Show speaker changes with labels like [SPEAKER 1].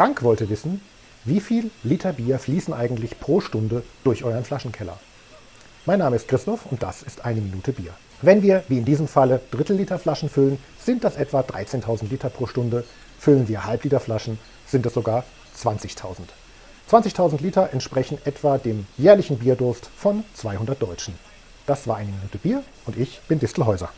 [SPEAKER 1] Frank wollte wissen, wie viel Liter Bier fließen eigentlich pro Stunde durch euren Flaschenkeller? Mein Name ist Christoph und das ist eine Minute Bier. Wenn wir, wie in diesem Falle, Drittel-Liter Flaschen füllen, sind das etwa 13.000 Liter pro Stunde. Füllen wir Halbliter Flaschen, sind es sogar 20.000. 20.000 Liter entsprechen etwa dem jährlichen Bierdurst von 200 Deutschen. Das war eine Minute Bier und ich bin Distelhäuser.